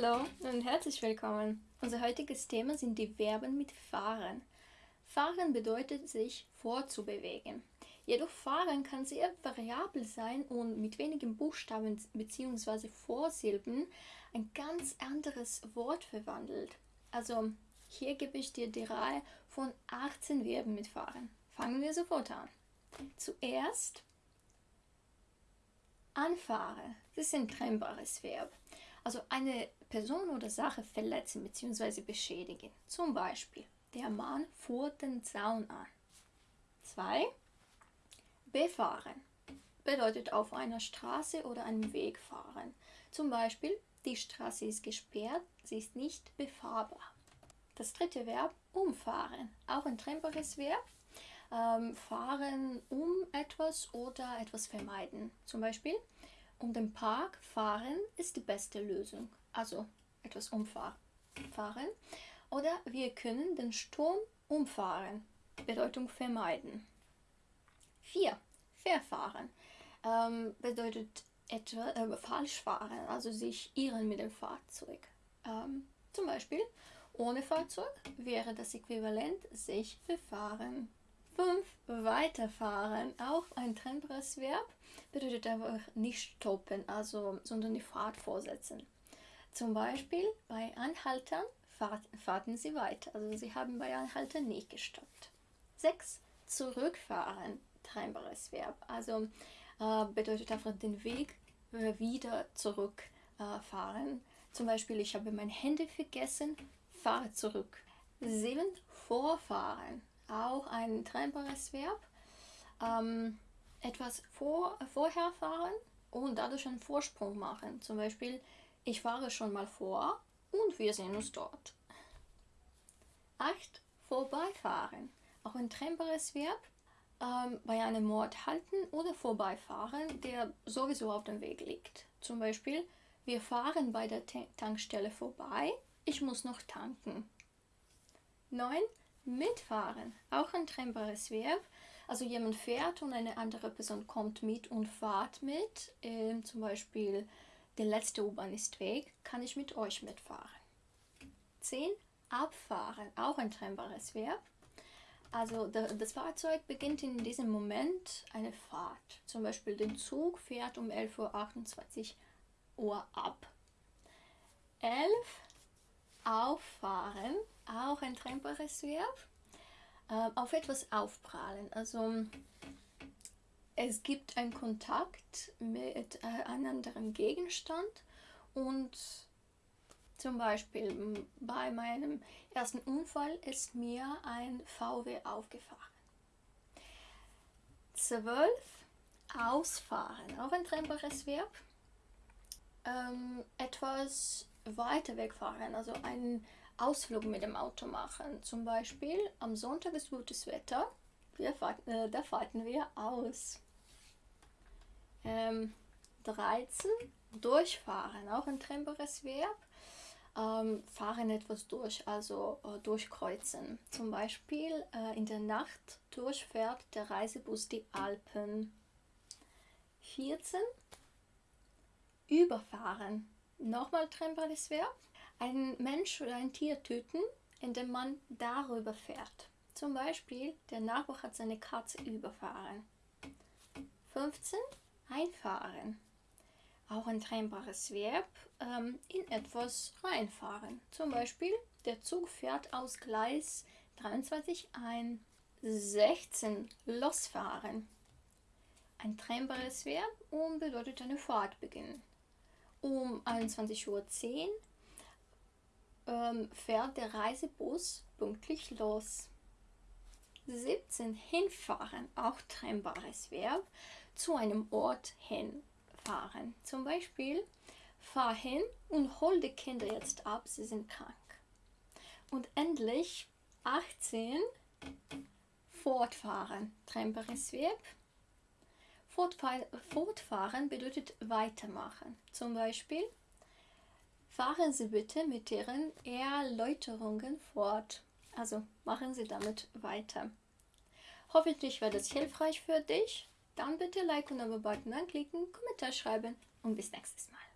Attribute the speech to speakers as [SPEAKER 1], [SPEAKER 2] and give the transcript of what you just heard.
[SPEAKER 1] Hallo und herzlich willkommen. Unser heutiges Thema sind die Verben mit fahren. Fahren bedeutet sich fortzubewegen. Jedoch fahren kann sehr variabel sein und mit wenigen Buchstaben bzw. Vorsilben ein ganz anderes Wort verwandelt. Also hier gebe ich dir die Reihe von 18 Verben mit fahren. Fangen wir sofort an. Zuerst anfahren. Das ist ein trennbares Verb. Also eine Person oder Sache verletzen bzw. beschädigen. Zum Beispiel, der Mann fuhr den Zaun an. 2. Befahren bedeutet auf einer Straße oder einem Weg fahren. Zum Beispiel, die Straße ist gesperrt, sie ist nicht befahrbar. Das dritte Verb, umfahren, auch ein trennbares Verb. Ähm, fahren um etwas oder etwas vermeiden. Zum Beispiel, um den Park fahren ist die beste Lösung. Also etwas umfahren. Oder wir können den Sturm umfahren. Bedeutung vermeiden. 4. Verfahren ähm, bedeutet etwa äh, falsch fahren, also sich irren mit dem Fahrzeug. Ähm, zum Beispiel, ohne Fahrzeug wäre das Äquivalent sich befahren. 5. Weiterfahren, auch trennbares Verb, bedeutet einfach nicht stoppen, also, sondern die Fahrt fortsetzen. Zum Beispiel bei Anhaltern fahrt, fahrten sie weiter, also sie haben bei Anhaltern nicht gestoppt. 6. Zurückfahren, trennbares Verb, also äh, bedeutet einfach den Weg äh, wieder zurückfahren. Äh, Zum Beispiel, ich habe mein Handy vergessen, fahre zurück. 7. Vorfahren, auch ein trennbares Verb. Ähm, etwas vor, vorher fahren und dadurch einen Vorsprung machen. Zum Beispiel, ich fahre schon mal vor und wir sehen uns dort. 8. Vorbeifahren. Auch ein trennbares Verb. Ähm, bei einem Ort halten oder vorbeifahren, der sowieso auf dem Weg liegt. Zum Beispiel, wir fahren bei der Tankstelle vorbei, ich muss noch tanken. 9. Mitfahren, auch ein trennbares Verb. Also jemand fährt und eine andere Person kommt mit und fahrt mit. Ähm, zum Beispiel, der letzte U-Bahn ist weg, kann ich mit euch mitfahren. 10. Abfahren, auch ein trennbares Verb. Also das Fahrzeug beginnt in diesem Moment eine Fahrt. Zum Beispiel der Zug fährt um 11.28 Uhr ab. 11. Auffahren auch ein trennbares Verb. Äh, auf etwas aufprallen. Also es gibt einen Kontakt mit äh, einem anderen Gegenstand und zum Beispiel bei meinem ersten Unfall ist mir ein VW aufgefahren. 12. Ausfahren, auch ein trennbares Verb. Ähm, etwas weiter wegfahren, also ein Ausflug mit dem Auto machen. Zum Beispiel am Sonntag ist gutes Wetter, fahren, äh, da fahrten wir aus. Ähm, 13. Durchfahren, auch ein trennbares Verb. Ähm, fahren etwas durch, also äh, durchkreuzen. Zum Beispiel äh, in der Nacht durchfährt der Reisebus die Alpen. 14. Überfahren, nochmal trennbares Verb ein Mensch oder ein Tier töten, indem man darüber fährt. Zum Beispiel, der Nachbar hat seine Katze überfahren. 15. Einfahren. Auch ein trennbares Verb, ähm, in etwas reinfahren. Zum Beispiel, der Zug fährt aus Gleis 23 ein. 16. Losfahren. Ein trennbares Verb und bedeutet eine Fahrt beginnen. Um 21.10 Uhr ähm, fährt der Reisebus pünktlich los. 17. Hinfahren, auch trennbares Verb, zu einem Ort hinfahren. Zum Beispiel, fahr hin und hol die Kinder jetzt ab, sie sind krank. Und endlich 18. Fortfahren, trennbares Verb. Fortfahren bedeutet weitermachen. Zum Beispiel, Fahren Sie bitte mit Ihren Erläuterungen fort. Also machen Sie damit weiter. Hoffentlich war das hilfreich für dich. Dann bitte Like und Abo-Button anklicken, Kommentar schreiben und bis nächstes Mal.